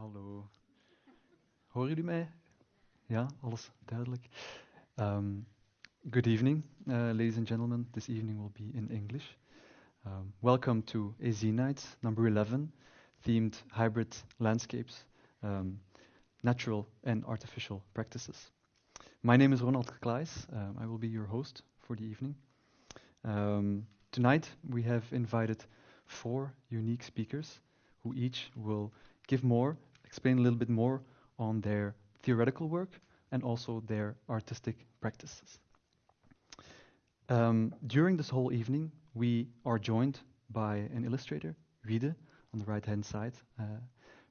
Hallo. Horen jullie mij? Ja, alles duidelijk. Um, good evening, uh, ladies and gentlemen. This evening will be in English. Um, welcome to AZ Nights, number 11, themed hybrid landscapes, um, natural and artificial practices. My name is Ronald. Um, I will be your host for the evening. Tonight we have invited four unique speakers who each will give more, explain a little bit more on their theoretical work and also their artistic practices. Um, during this whole evening, we are joined by an illustrator, Wiede, on the right hand side. Uh,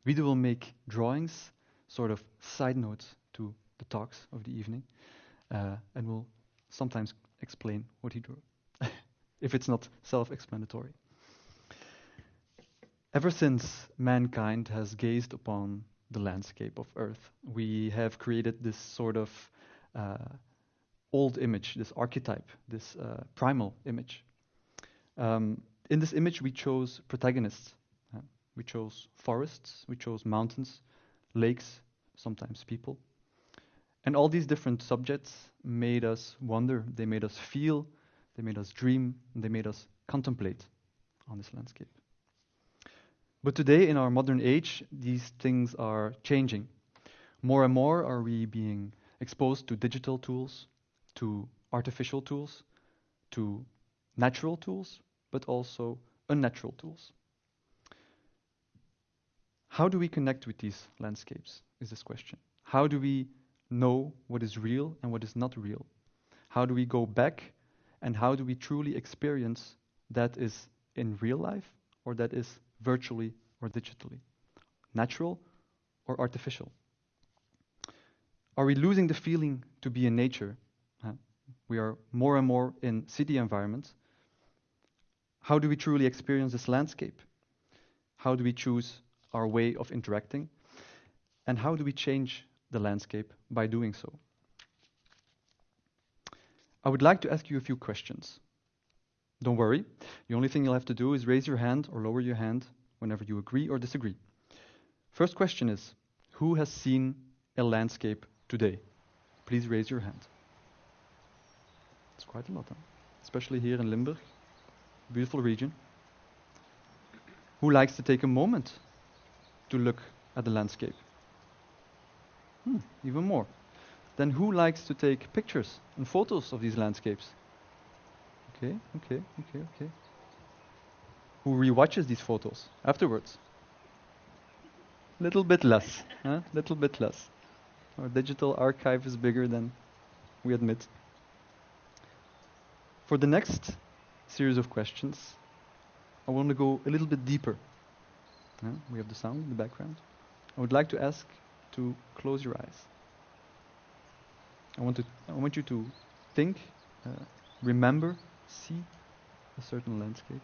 will make drawings, sort of side notes to the talks of the evening, uh, and will sometimes explain what he drew, if it's not self explanatory. Ever since mankind has gazed upon the landscape of Earth, we have created this sort of uh, old image, this archetype, this uh, primal image. Um, in this image, we chose protagonists. Uh, we chose forests, we chose mountains, lakes, sometimes people. And all these different subjects made us wonder, they made us feel, they made us dream, and they made us contemplate on this landscape. But today, in our modern age, these things are changing. More and more are we being exposed to digital tools, to artificial tools, to natural tools, but also unnatural tools. How do we connect with these landscapes? Is this question. How do we know what is real and what is not real? How do we go back and how do we truly experience that is in real life or that is virtually or digitally? Natural or artificial? Are we losing the feeling to be in nature? Uh, we are more and more in city environments. How do we truly experience this landscape? How do we choose our way of interacting? And how do we change the landscape by doing so? I would like to ask you a few questions. Don't worry, the only thing you'll have to do is raise your hand or lower your hand whenever you agree or disagree. First question is Who has seen a landscape today? Please raise your hand. It's quite a lot, huh? especially here in Limburg, beautiful region. Who likes to take a moment to look at the landscape? Hmm, even more. Then who likes to take pictures and photos of these landscapes? Okay, okay, okay, okay. Who rewatches these photos afterwards? A little bit less, huh? Little bit less. Our digital archive is bigger than we admit. For the next series of questions, I want to go a little bit deeper. We have the sound in the background. I would like to ask to close your eyes. I want, to, I want you to think, uh, remember, see a certain landscape.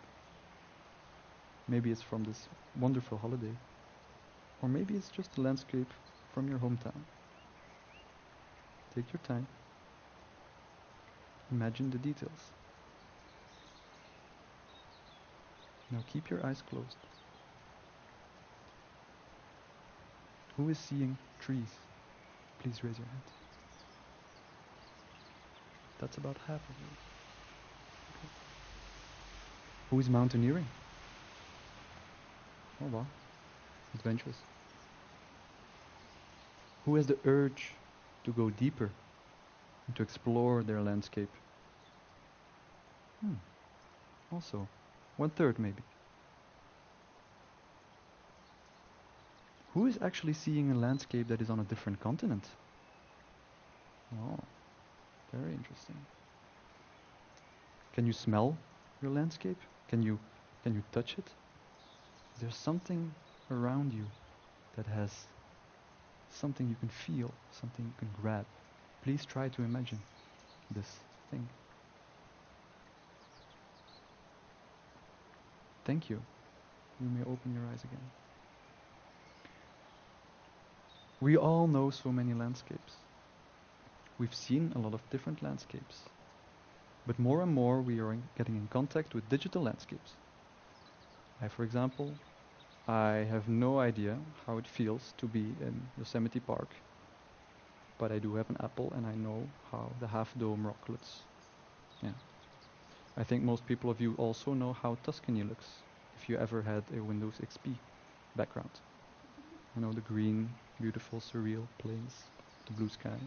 Maybe it's from this wonderful holiday. Or maybe it's just a landscape from your hometown. Take your time. Imagine the details. Now keep your eyes closed. Who is seeing trees? Please raise your hand. That's about half of you. Okay. Who is mountaineering? Oh wow, adventurous. Who has the urge to go deeper and to explore their landscape? Hmm. Also, one third maybe. Who is actually seeing a landscape that is on a different continent? Oh, very interesting. Can you smell your landscape? Can you can you touch it? Is there something around you that has something you can feel, something you can grab? Please try to imagine this thing. Thank you. You may open your eyes again. We all know so many landscapes. We've seen a lot of different landscapes. But more and more we are in getting in contact with digital landscapes. I, for example, I have no idea how it feels to be in Yosemite Park, but I do have an apple and I know how the half dome rock looks. Yeah. I think most people of you also know how Tuscany looks if you ever had a Windows XP background. You know, the green, beautiful, surreal plains, the blue sky.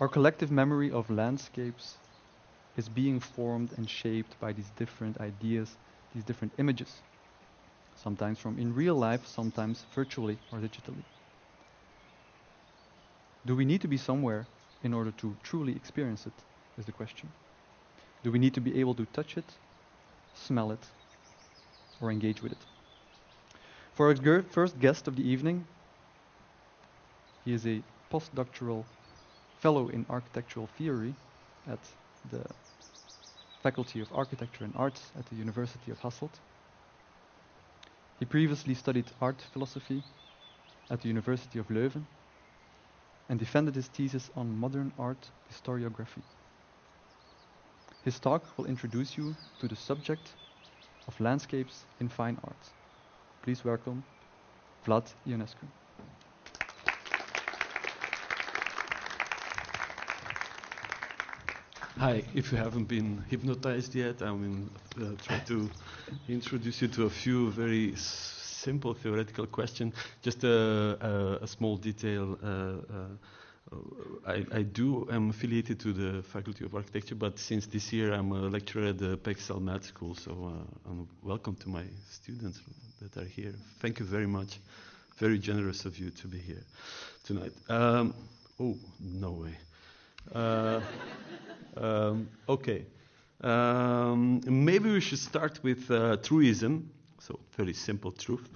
Our collective memory of landscapes is being formed and shaped by these different ideas, these different images, sometimes from in real life, sometimes virtually or digitally. Do we need to be somewhere in order to truly experience it, is the question. Do we need to be able to touch it, smell it, or engage with it? For our first guest of the evening, he is a postdoctoral fellow in architectural theory at the Faculty of Architecture and Arts at the University of Hasselt. He previously studied art philosophy at the University of Leuven and defended his thesis on modern art historiography. His talk will introduce you to the subject of landscapes in fine art. Please welcome Vlad Ionescu. Hi, if you haven't been hypnotized yet, I will uh, try to introduce you to a few very simple theoretical questions. Just a, a, a small detail. Uh, uh, I, I, do am affiliated to the Faculty of Architecture, but since this year I'm a lecturer at the Pexel Med School, so uh, welcome to my students that are here. Thank you very much. Very generous of you to be here tonight. Um, oh, no way. Uh, um, okay. Um, maybe we should start with uh, truism, so very simple truth,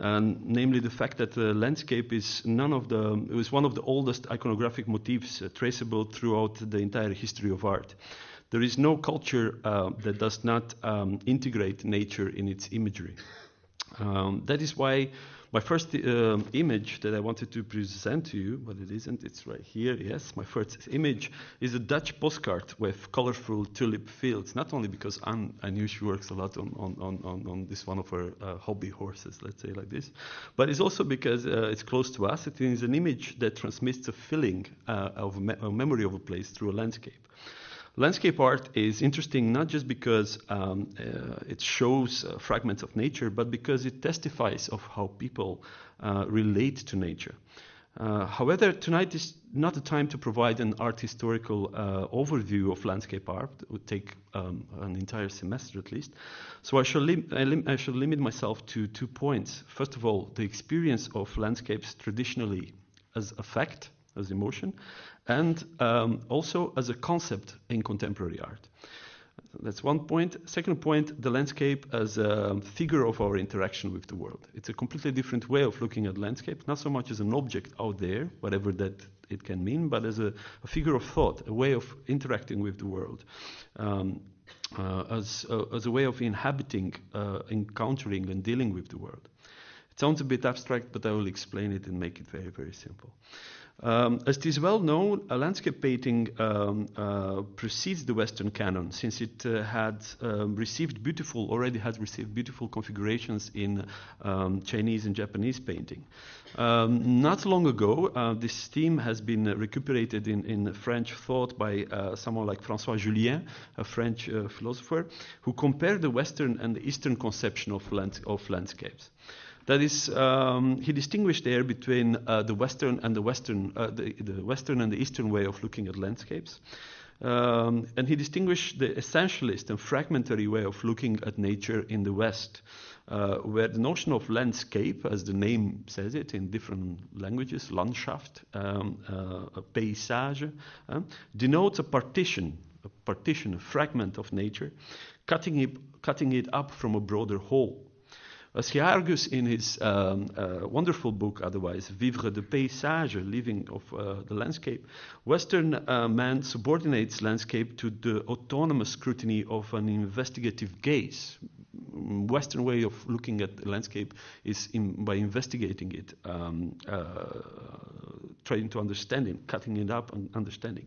and namely the fact that the landscape is none of the it was one of the oldest iconographic motifs uh, traceable throughout the entire history of art. There is no culture uh, that does not um, integrate nature in its imagery. Um, that is why my first uh, image that I wanted to present to you, but it isn't, it's right here, yes. My first image is a Dutch postcard with colorful tulip fields, not only because Anne, I knew she works a lot on, on, on, on this one of her uh, hobby horses, let's say like this, but it's also because uh, it's close to us. It is an image that transmits a feeling uh, of me a memory of a place through a landscape. Landscape art is interesting not just because um, uh, it shows uh, fragments of nature, but because it testifies of how people uh, relate to nature. Uh, however, tonight is not the time to provide an art historical uh, overview of landscape art. It would take um, an entire semester at least. So I shall, lim I, lim I shall limit myself to two points. First of all, the experience of landscapes traditionally as a fact, as emotion, and um, also as a concept in contemporary art. That's one point. Second point, the landscape as a figure of our interaction with the world. It's a completely different way of looking at landscape, not so much as an object out there, whatever that it can mean, but as a, a figure of thought, a way of interacting with the world, um, uh, as, uh, as a way of inhabiting, uh, encountering, and dealing with the world. It sounds a bit abstract, but I will explain it and make it very, very simple. Um, as it is well known, a landscape painting um, uh, precedes the Western canon, since it uh, had um, received beautiful, already had received beautiful configurations in um, Chinese and Japanese painting. Um, not long ago, uh, this theme has been recuperated in, in French thought by uh, someone like François Jullien, a French uh, philosopher, who compared the Western and the Eastern conception of, lands of landscapes. That is, um, he distinguished there between uh, the Western and the Western, uh, the, the, Western and the Eastern way of looking at landscapes. Um, and he distinguished the essentialist and fragmentary way of looking at nature in the West, uh, where the notion of landscape, as the name says it in different languages, Landschaft, um, uh, paysage, uh, denotes a partition, a partition, a fragment of nature, cutting it, cutting it up from a broader whole. As he argues in his um, uh, wonderful book, otherwise, Vivre de Paysage, Living of uh, the Landscape, Western uh, man subordinates landscape to the autonomous scrutiny of an investigative gaze. Western way of looking at the landscape is in, by investigating it um, uh, trying to understand it, cutting it up and understanding.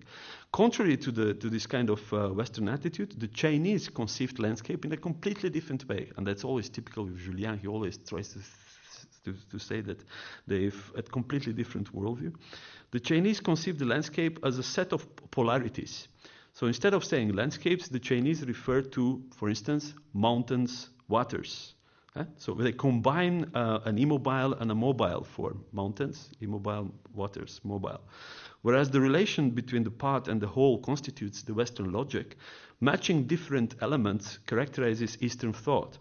Contrary to, the, to this kind of uh, Western attitude, the Chinese conceived landscape in a completely different way. And that's always typical of Jullien. He always tries to, to, to say that they've a completely different worldview. The Chinese conceived the landscape as a set of polarities. So instead of saying landscapes, the Chinese refer to, for instance, mountains, waters. So they combine uh, an immobile and a mobile form mountains, immobile, waters, mobile. Whereas the relation between the part and the whole constitutes the Western logic, matching different elements characterizes Eastern thought.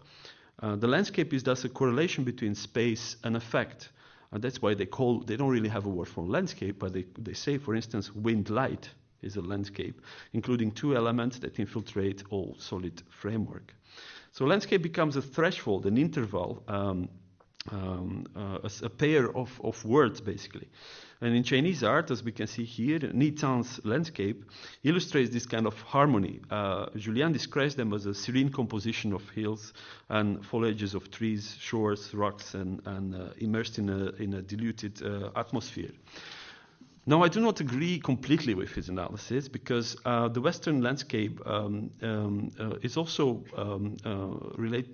Uh, the landscape is thus a correlation between space and effect. And that's why they call, they don't really have a word for landscape, but they, they say, for instance, wind light is a landscape, including two elements that infiltrate all solid framework. So landscape becomes a threshold, an interval, um, um, uh, a, a, pair of, of words, basically. And in Chinese art, as we can see here, Ni Zan's landscape illustrates this kind of harmony. Uh, Jullien describes them as a serene composition of hills and foliages of trees, shores, rocks, and, and uh, immersed in a, in a diluted uh, atmosphere. Now, I do not agree completely with his analysis because uh, the Western landscape um, um, uh, is also um, uh, relate,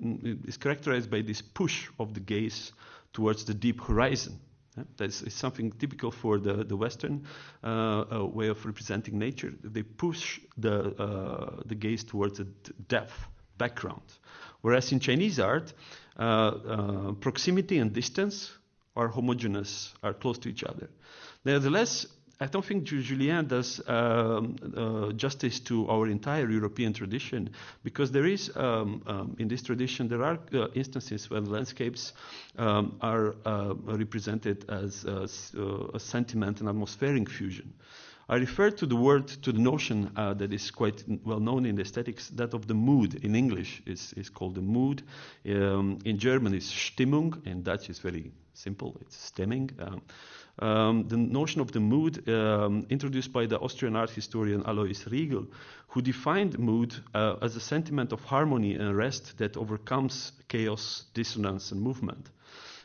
is characterized by this push of the gaze towards the deep horizon. Yeah? That's something typical for the, the Western uh, uh, way of representing nature. They push the, uh, the gaze towards a depth background. Whereas in Chinese art, proximity and distance are homogeneous, are close to each other. Nevertheless, I don't think Jullien does um, uh, justice to our entire European tradition because there is, um, um, in this tradition, there are uh, instances when landscapes um, are uh, represented as uh, a sentiment and atmospheric fusion. I refer to the word, to the notion uh, that is quite well known in aesthetics, that of the mood. In English is, is called the mood. Um, in German is Stimmung. In Dutch is very simple, it's stemming. Um, um, the notion of the mood um, introduced by the Austrian art historian Alois Riegl, who defined mood uh, as a sentiment of harmony and rest that overcomes chaos, dissonance, and movement.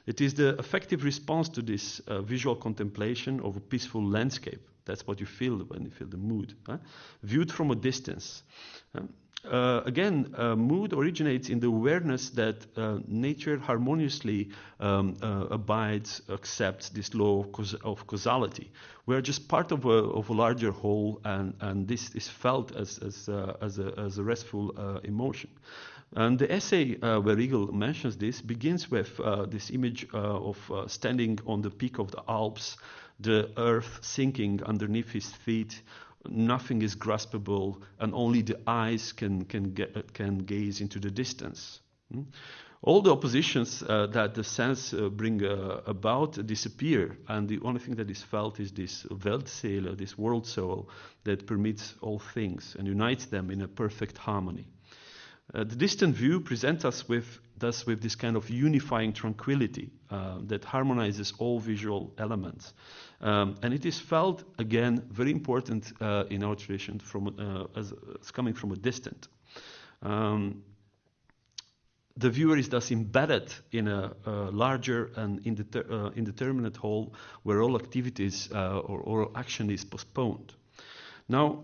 It is the effective response to this uh, visual contemplation of a peaceful landscape. That's what you feel when you feel the mood, huh? viewed from a distance. Um, uh, again, uh, mood originates in the awareness that uh, nature harmoniously um, uh, abides, accepts this law of, caus- of, causality. We are just part of a, of a larger whole, and, and, this is felt as, as, uh, as, a, as a, restful uh, emotion. And the essay where Riegl mentions this begins with this image of standing on the peak of the Alps, the earth sinking underneath his feet, nothing is graspable, and only the eyes can, can, get, can gaze into the distance. Hmm? All the oppositions uh, that the sense uh, bring uh, about disappear, and the only thing that is felt is this Weltseele, this world soul that permits all things and unites them in a perfect harmony. Uh, the distant view presents us with, thus with this kind of unifying tranquility uh, that harmonizes all visual elements. Um, and it is felt, again, very important uh, in our tradition from, uh, as, as, coming from a distant. Um, the viewer is thus embedded in a, a larger and indeter, uh, indeterminate whole where all activities uh, or, or action is postponed. Now,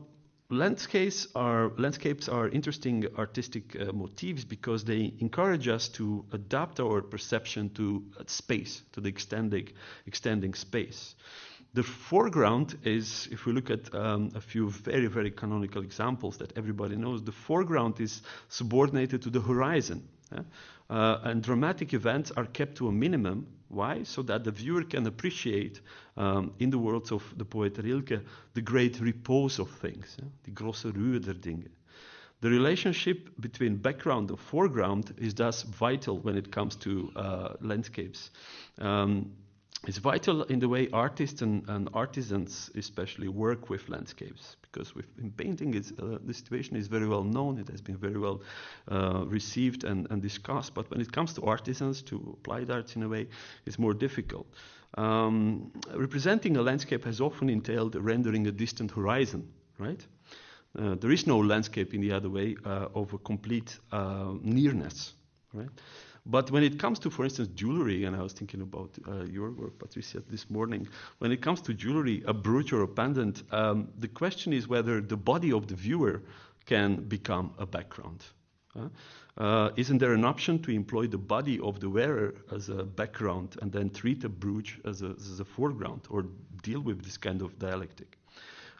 landscapes are landscapes are interesting artistic uh, motifs because they encourage us to adapt our perception to uh, space, to the extending extending space. The foreground is, if we look at um, a few very, very canonical examples that everybody knows, the foreground is subordinated to the horizon. Yeah? Uh, and dramatic events are kept to a minimum. Why? So that the viewer can appreciate, um, in the words of the poet Rilke, the great repose of things, yeah? die große Ruhe der Dinge. The relationship between background and foreground is thus vital when it comes to uh, landscapes. Um, it's vital in the way artists and, and, artisans especially work with landscapes because with, in painting uh, the situation is very well known. It has been very well uh, received and, and, discussed. But when it comes to artisans to applied arts in a way it's more difficult. Um, representing a landscape has often entailed rendering a distant horizon right? Uh, there is no landscape in the other way uh, of a complete uh, nearness right But when it comes to, for instance, jewelry, and I was thinking about uh, your work, Patricia, this morning, when it comes to jewelry, a brooch or a pendant, um, the question is whether the body of the viewer can become a background. Uh, isn't there an option to employ the body of the wearer as a background and then treat a brooch as a, as a foreground or deal with this kind of dialectic?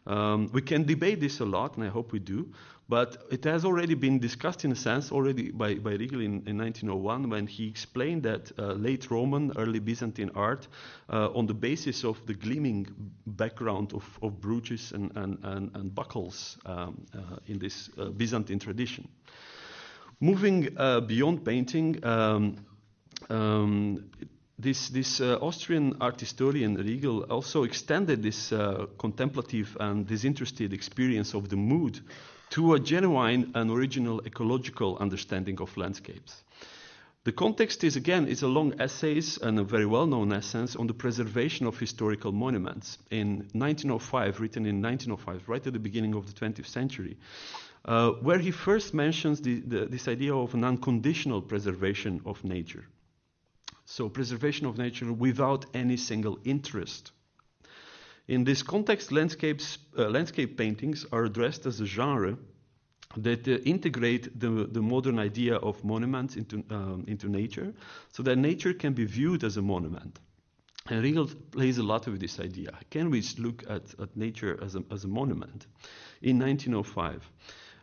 Um, we can debate this a lot, and I hope we do, but it has already been discussed in a sense already by, by Riegl in, in 1901 when he explained that uh, late Roman, early Byzantine art, uh, on the basis of the gleaming background of, of brooches and, and, and, and buckles um, uh, in this uh, Byzantine tradition. Moving uh, beyond painting, um, um, this, this uh, Austrian art historian Riegl also extended this uh, contemplative and disinterested experience of the mood to a genuine and original ecological understanding of landscapes. The context is again is a long essays and a very well-known essay on the preservation of historical monuments in 1905, written in 1905, right at the beginning of the 20th century, uh, where he first mentions the, the, this idea of an unconditional preservation of nature. So preservation of nature without any single interest. In this context, landscapes, uh, landscape paintings are addressed as a genre that uh, integrate the, the modern idea of monuments into, um, into nature, so that nature can be viewed as a monument. And Riegl plays a lot with this idea. Can we look at, at nature as a, as a monument? In 1905,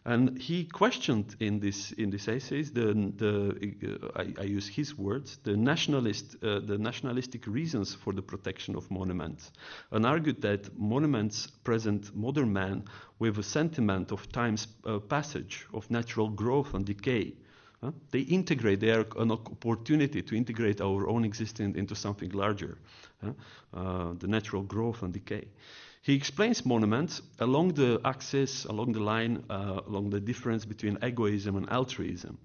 and he questioned in this in this essays the the uh, I, I, use his words the nationalist uh, the nationalistic reasons for the protection of monuments, and argued that monuments present modern man with a sentiment of time's uh, passage, of natural growth and decay. Uh, they integrate, they are an opportunity to integrate our own existence into something larger, uh, the natural growth and decay. He explains monuments along the axis, along the line, uh, along the difference between egoism and altruism.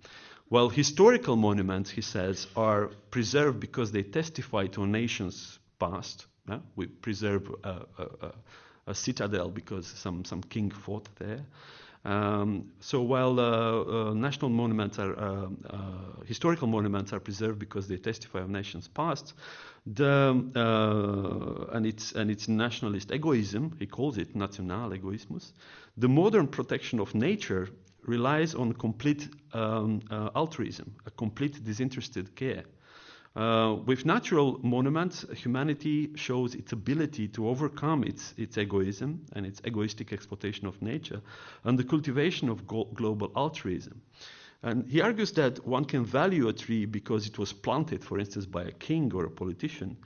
While historical monuments, he says, are preserved because they testify to a nation's past. Yeah? We preserve a, a, a, citadel because some, some king fought there. Um, so while uh, uh, national monuments are, uh, uh, historical monuments are preserved because they testify of nation's past, the, uh, and, its, and its nationalist egoism, he calls it national egoismus, the modern protection of nature relies on complete um, uh, altruism, a complete disinterested care. Uh, with natural monuments, humanity shows its ability to overcome its, its egoism and its egoistic exploitation of nature and the cultivation of global altruism. And he argues that one can value a tree because it was planted, for instance, by a king or a politician,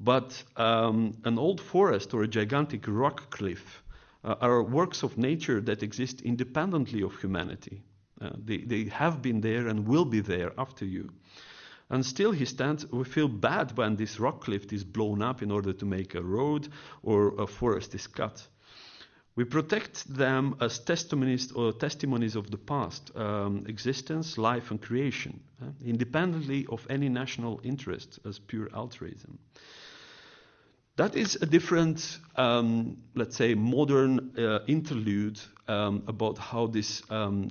but um, an old forest or a gigantic rock cliff uh, are works of nature that exist independently of humanity. Uh, they, they have been there and will be there after you. And still, he stands. We feel bad when this rock cliff is blown up in order to make a road or a forest is cut. We protect them as testimonies or testimonies of the past, um, existence, life, and creation, uh, independently of any national interest as pure altruism. That is a different, um, let's say, modern uh, interlude um, about how this, um,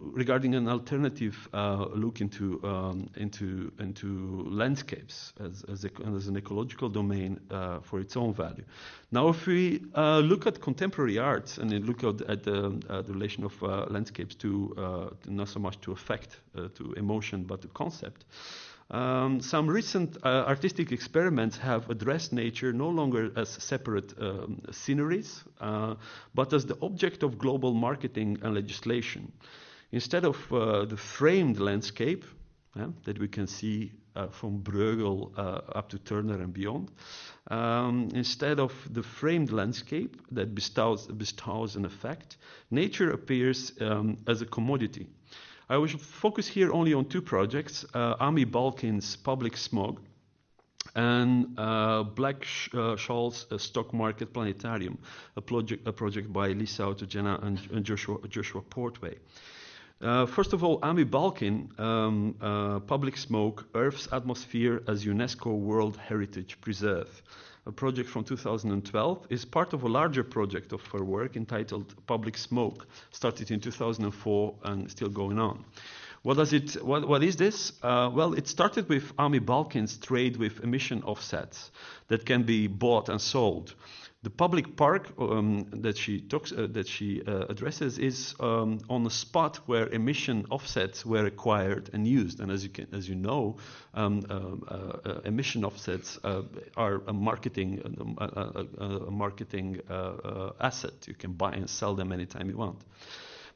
regarding an alternative uh, look into um, into into landscapes as as, a, as an ecological domain uh, for its own value. Now, if we uh, look at contemporary arts and look at, at the, uh, the, relation of uh, landscapes to not so much to effect, to emotion, but to concept. Um, some recent uh, artistic experiments have addressed nature no longer as separate um, sceneries, uh, but as the object of global marketing and legislation. Instead of uh, the framed landscape that we can see uh, from Bruegel uh, up to Turner and beyond, um, instead of the framed landscape that bestows, bestows an effect, nature appears um, as a commodity I will focus here only on two projects, uh, Amy Balkin's Public Smog and uh, Black Sh uh, Shoals uh, Stock Market Planetarium, a project, a project by Lise Autogena and, and Joshua, Joshua Portway. Uh, first of all, Amy Balkin, um, uh, Public Smog, Earth's Atmosphere as UNESCO World Heritage Preserve a project from 2012, is part of a larger project of her work entitled Public Smog, started in 2004 and still going on. What does it? What, what is this? Uh, well, it started with Amy Balkin's trade with emission offsets that can be bought and sold. The public park um, that she talks, uh, that she uh, addresses is um, on a spot where emission offsets were acquired and used. And as you can, as you know, um, uh, uh emission offsets uh, are a marketing a, a, a marketing uh, asset. You can buy and sell them anytime you want.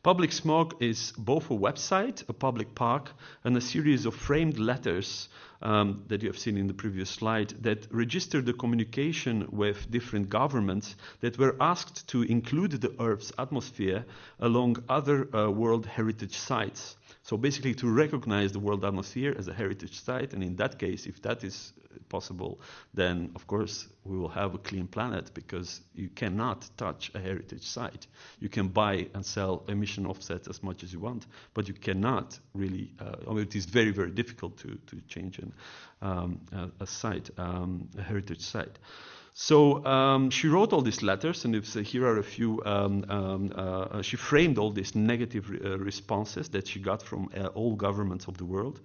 Public Smog is both a website, a public park, and a series of framed letters um, that you have seen in the previous slide that register the communication with different governments that were asked to include the Earth's atmosphere along other uh, World Heritage sites. So basically to recognize the world atmosphere as a heritage site, and in that case, if that is possible, then of course we will have a clean planet because you cannot touch a heritage site. You can buy and sell emission offsets as much as you want, but you cannot really, uh, I mean, it is very, very difficult to, to change an, um, a, a, site, um, a heritage site. So um, she wrote all these letters, and uh, here are a few. Um, um, uh, she framed all these negative re uh, responses that she got from uh, all governments of the world.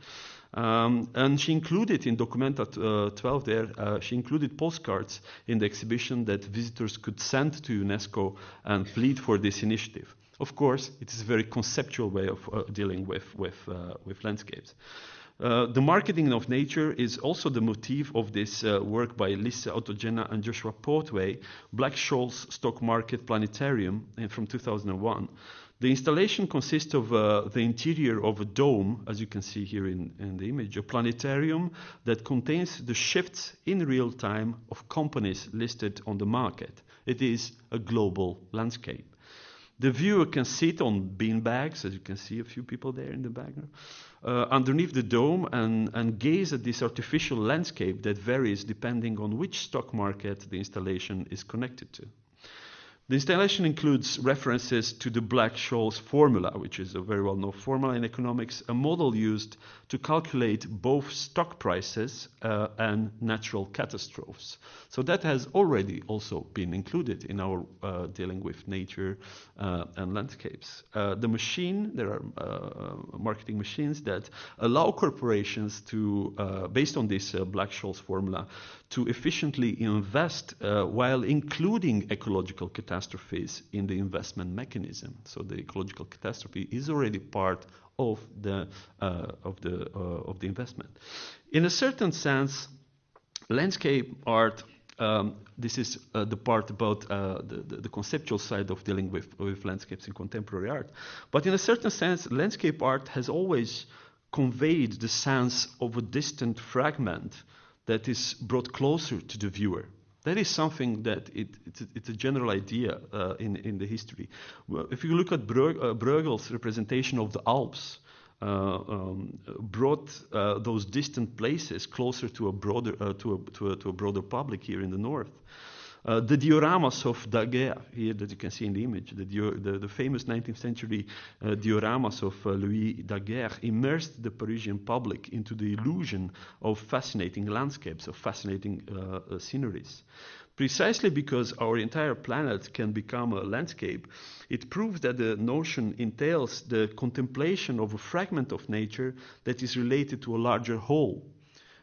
Um, and she included in Documenta uh, 12 there, uh, she included postcards in the exhibition that visitors could send to UNESCO and plead for this initiative. Of course, it is a very conceptual way of dealing with, with, with landscapes. Uh, the marketing of nature is also the motif of this uh, work by Lise Autogena and Joshua Portway, Black Shoals Stock Market Planetarium from 2001. The installation consists of uh, the interior of a dome, as you can see here in, in, the image, a planetarium that contains the shifts in real time of companies listed on the market. It is a global landscape. The viewer can sit on bean bags, as you can see a few people there in the background, uh, underneath the dome and, and gaze at this artificial landscape that varies depending on which stock market the installation is connected to. The installation includes references to the Black-Scholes formula, which is a very well-known formula in economics, a model used to calculate both stock prices uh, and natural catastrophes. So that has already also been included in our uh, dealing with nature uh, and landscapes. Uh, the machine, there are uh, marketing machines that allow corporations to, uh, based on this Black-Scholes formula, to efficiently invest while including ecological catastrophes in the investment mechanism. So the ecological catastrophe is already part of the, uh, of, the, uh, of the investment. In a certain sense, landscape art um, this is uh, the part about uh, the, the, the, conceptual side of dealing with, with landscapes in contemporary art. But in a certain sense, landscape art has always conveyed the sense of a distant fragment that is brought closer to the viewer. That is something that it, it's, a, it's, a, general idea uh, in, in the history. If you look at uh, Bruegel's representation of the Alps, uh, um, brought uh, those distant places closer to a broader uh, to a, to, a, to, a, broader public here in the north. Uh, the dioramas of Daguerre, here that you can see in the image, the, the, the famous 19th century uh, dioramas of uh, Louis Daguerre immersed the Parisian public into the illusion of fascinating landscapes, of fascinating uh, uh, sceneries. Precisely because our entire planet can become a landscape, it proves that the notion entails the contemplation of a fragment of nature that is related to a larger whole.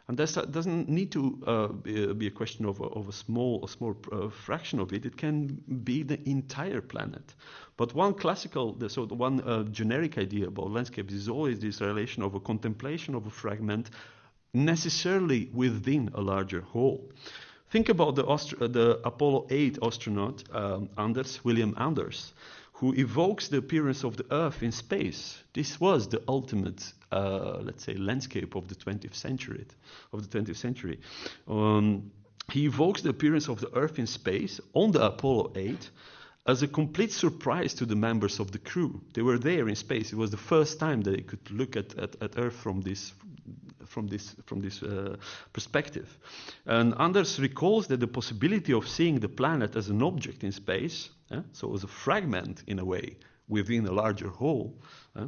And that doesn't need to uh, be, a question of a, of a small, a small uh, fraction of it. It can be the entire planet. But one classical, so the one uh, generic idea about landscapes is always this relation of a contemplation of a fragment necessarily within a larger whole. Think about the, Aust- the Apollo 8 astronaut, um, Anders, William Anders who evokes the appearance of the Earth in space. This was the ultimate, uh, let's say, landscape of the 20th century. Of the 20th century, um, he evokes the appearance of the Earth in space on the Apollo 8 as a complete surprise to the members of the crew. They were there in space. It was the first time they could look at, at, at Earth from this from this from this uh, perspective. And Anders recalls that the possibility of seeing the planet as an object in space uh, so as a fragment in a way within a larger whole, uh,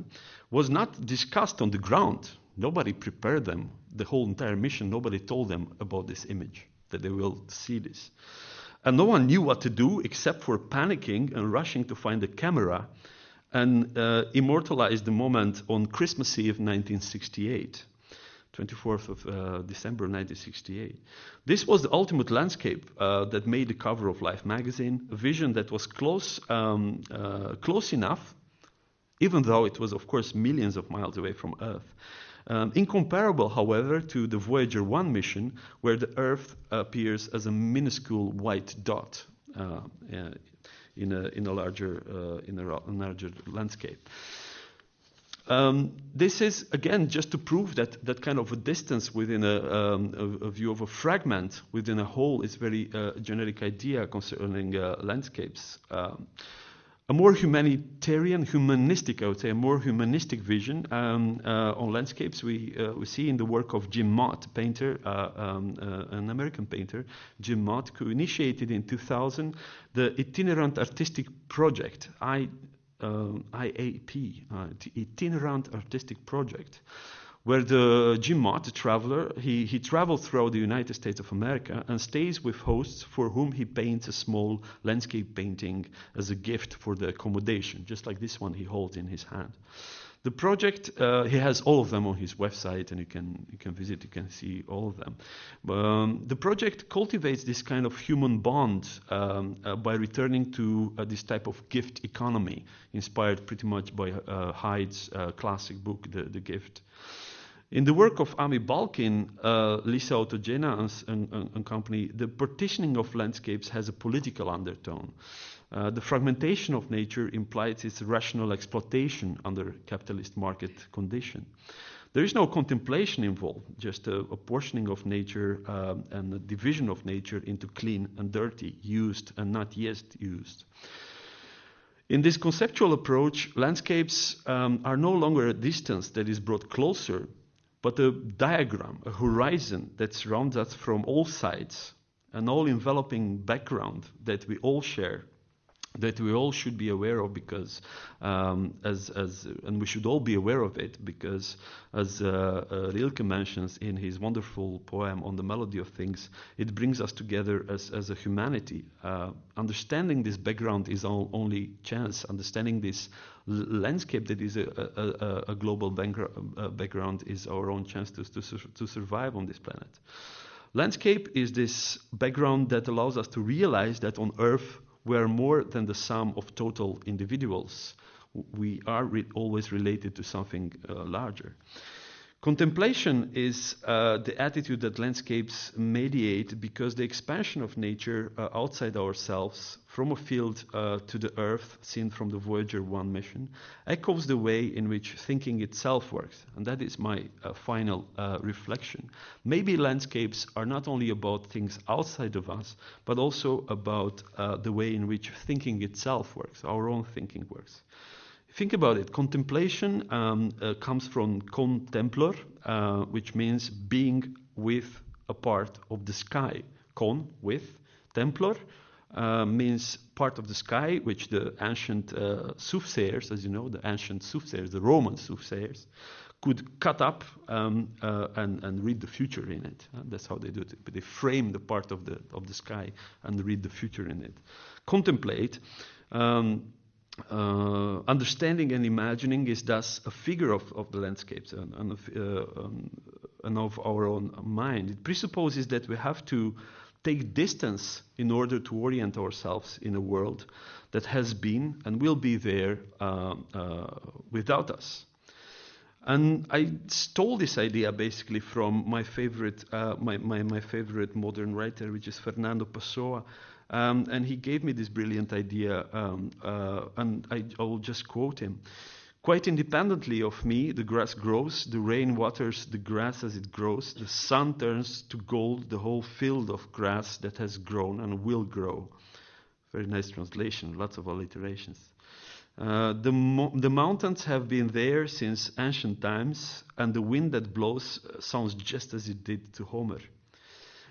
was not discussed on the ground. Nobody prepared them, the whole entire mission, nobody told them about this image, that they will see this. And no one knew what to do except for panicking and rushing to find a camera and uh, immortalized the moment on Christmas Eve 1968. 24th of uh, December 1968. This was the ultimate landscape uh, that made the cover of Life magazine, a vision that was close, um, uh, close enough, even though it was, of course, millions of miles away from Earth. Um, incomparable, however, to the Voyager 1 mission, where the Earth appears as a minuscule white dot uh, in, a, in, a larger, uh, in a larger landscape. Um, this is again just to prove that that kind of a distance within a, um, a, a view of a fragment within a whole is very uh, generic idea concerning uh, landscapes. Um, a more humanitarian, humanistic, I would say, a more humanistic vision um, uh, on landscapes we, uh, we see in the work of Jim Mott, painter, uh, um, uh, an American painter, Jim Mott, who initiated in 2000 the itinerant artistic project, I, um, IAP, uh, itinerant artistic project where the Jim Mott, the traveler, he, he travels throughout the United States of America and stays with hosts for whom he paints a small landscape painting as a gift for the accommodation, just like this one he holds in his hand. The project, uh, he has all of them on his website, and you can you can visit, you can see all of them. Um, the project cultivates this kind of human bond um, uh, by returning to uh, this type of gift economy, inspired pretty much by uh, Hyde's uh, classic book, The, the Gift. In the work of Amy Balkin, uh, Lise Autogena and, and, and, company, the partitioning of landscapes has a political undertone. Uh, the fragmentation of nature implies its rational exploitation under capitalist market condition. There is no contemplation involved, just a, portioning of nature um, and a division of nature into clean and dirty, used and not yet used. In this conceptual approach, landscapes um, are no longer a distance that is brought closer but a diagram, a horizon that surrounds us from all sides, an all enveloping background that we all share, that we all should be aware of because, um, as, as, and we should all be aware of it because, as uh, uh, Rilke mentions in his wonderful poem on the melody of things, it brings us together as, as a humanity. Uh, understanding this background is all, only chance. Understanding this landscape that is a, a, a global uh, background is our own chance to, to, to survive on this planet. Landscape is this background that allows us to realize that on Earth we are more than the sum of total individuals. We are re always related to something uh, larger. Contemplation is uh, the attitude that landscapes mediate because the expansion of nature uh, outside ourselves, from a field uh, to the earth, seen from the Voyager 1 mission, echoes the way in which thinking itself works. And that is my uh, final uh, reflection. Maybe landscapes are not only about things outside of us, but also about uh, the way in which thinking itself works, our own thinking works. Think about it. Contemplation um, uh, comes from contemplar, uh, which means being with a part of the sky. Con, with. Templar uh, means part of the sky, which the ancient uh, soothsayers, as you know, the ancient soothsayers, the Roman soothsayers, could cut up um, uh, and, and, read the future in it. Uh, that's how they do it. But they frame the part of the, of the sky and read the future in it. Contemplate. Um, uh, understanding and imagining is thus a figure of, of the landscapes and, and, of, uh, um, and, of, our own mind. It presupposes that we have to take distance in order to orient ourselves in a world that has been and will be there uh, uh without us. And I stole this idea basically from my favorite, uh, my, my, my favorite modern writer, which is Fernando Pessoa. Um, and he gave me this brilliant idea, um, uh, and I, I will just quote him. Quite independently of me, the grass grows, the rain waters the grass as it grows, the sun turns to gold the whole field of grass that has grown and will grow. Very nice translation, lots of alliterations. Uh, the, mo- the mountains have been there since ancient times, and the wind that blows uh, sounds just as it did to Homer.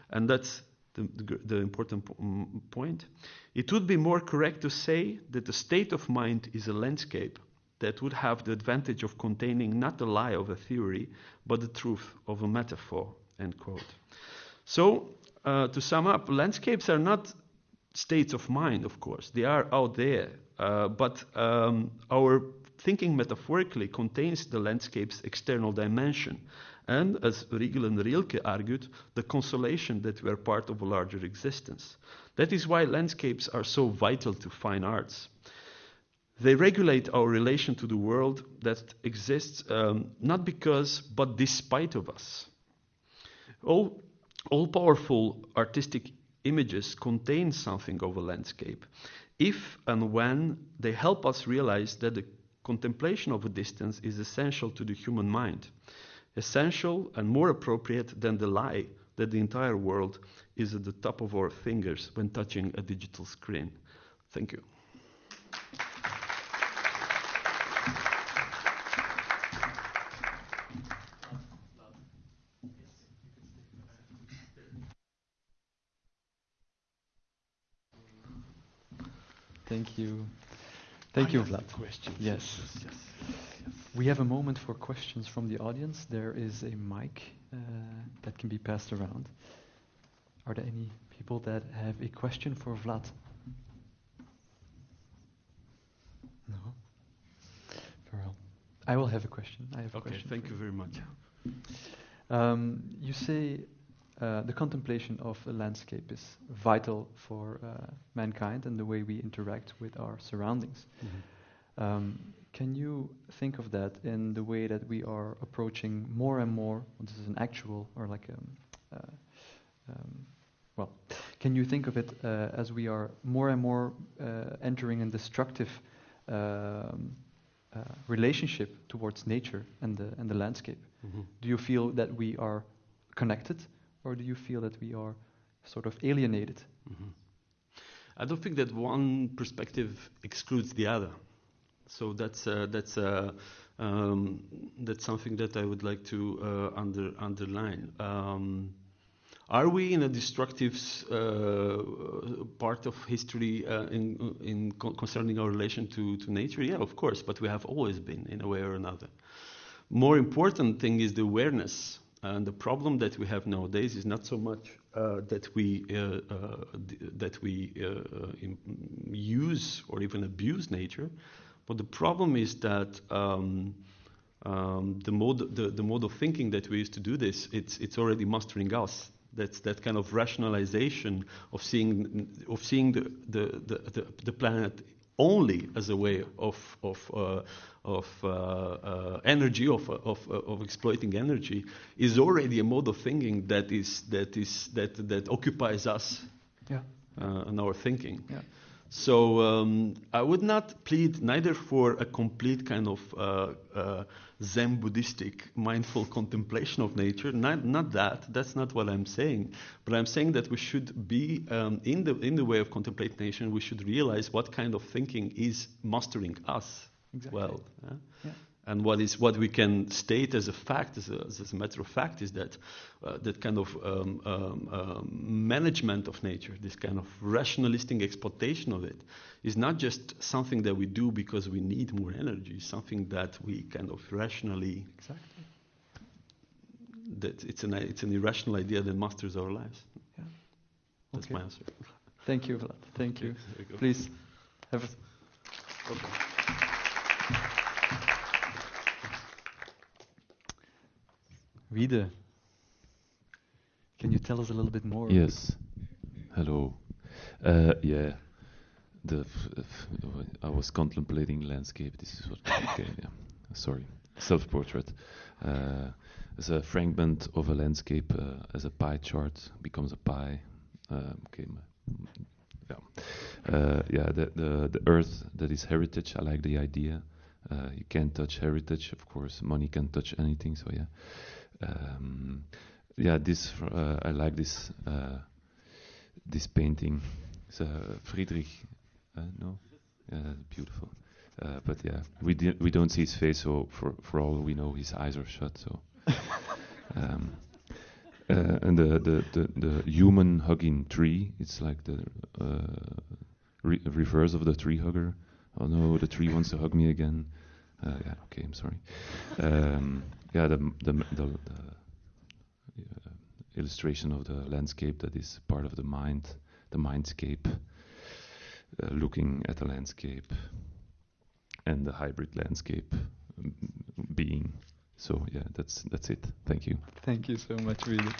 And that's the, the, important mm, point. It would be more correct to say that the state of mind is a landscape that would have the advantage of containing not the lie of a theory, but the truth of a metaphor. End quote. So, uh, to sum up, landscapes are not states of mind, of course. They are out there. Uh, but um, our thinking metaphorically contains the landscape's external dimension. And as Riegl and Rilke argued, the consolation that we are part of a larger existence. That is why landscapes are so vital to fine arts. They regulate our relation to the world that exists um, not because, but despite of us. All, all powerful artistic images contain something of a landscape, if and when they help us realize that the contemplation of a distance is essential to the human mind, essential and more appropriate than the lie that the entire world is at the top of our fingers when touching a digital screen. Thank you. Thank you. Thank you, Vlad. Questions. Yes. yes, yes. We have a moment for questions from the audience. There is a mic uh, that can be passed around. Are there any people that have a question for Vlad? No? Very well. I will have a question. I have a Okay, question. thank you very much. Um, you say uh, the contemplation of a landscape is vital for uh, mankind and the way we interact with our surroundings. Um, can you think of that in the way that we are approaching more and more? This is an actual or like a, uh, um, well, can you think of it uh, as we are more and more uh, entering a destructive um, uh, relationship towards nature and the and the landscape? Mhm. Do you feel that we are connected, or do you feel that we are sort of alienated? Mhm. I don't think that one perspective excludes the other. So that's uh, that's uh, um, that's something that I would like to uh, under, underline. Um, are we in a destructive uh, part of history uh, in, in co- concerning our relation to, to nature? Yeah, of course, but we have always been in a way or another. More important thing is the awareness. And the problem that we have nowadays is not so much uh, that we uh, uh, that we uh, use or even abuse nature, but the problem is that um, um, the mode the, the mode of thinking that we use to do this it's it's already mastering us. That's that kind of rationalization of seeing of seeing the the, the, the, the planet only as a way of of uh, of uh, uh, energy of of of exploiting energy is already a mode of thinking that is that is that that occupies us Yeah. uh, and our thinking. Yeah. So um, I would not plead neither for a complete kind of uh, uh, Zen Buddhistic mindful contemplation of nature. Not, not that. That's not what I'm saying. But I'm saying that we should be um, in the in the way of contemplation. We should realize what kind of thinking is mastering us Exactly. well. yeah? Yeah. And what is what we can state as a fact, as a, as a matter of fact, is that uh, that kind of um, um, um, management of nature, this kind of rationalistic exploitation of it, is not just something that we do because we need more energy. Something that we kind of rationally Exactly. that it's an it's an irrational idea that masters our lives. Yeah. That's Okay. my answer. Thank you, Vlad. Thank you. You. Please have a Okay. Wiede. Can you tell us a little bit more? Yes. Hello. Uh, yeah. The I was contemplating landscape. This is what. Okay. Yeah. Sorry. Self-portrait. Uh, as a fragment of a landscape, uh, as a pie chart becomes a pie. Okay. my- Yeah. Uh, yeah. The, the the earth that is heritage. I like the idea. Uh, you can't touch heritage, of course. Money can't touch anything. So yeah. Um, yeah, this uh, I like this uh, this painting. It's uh, Friedrich, uh, no, yeah, beautiful. Uh, but yeah, we di- we don't see his face, so for for all we know, his eyes are shut. So, um, uh, and the, the the the human hugging tree, it's like the uh, re- reverse of the tree hugger. Oh no, the tree wants to hug me again. Uh, yeah, okay, I'm sorry. Um, yeah, the the the, the uh, illustration of the landscape that is part of the mind, the mindscape. uh, looking at a landscape and the hybrid landscape um, being. So yeah, that's that's it. Thank you. Thank you so much, really.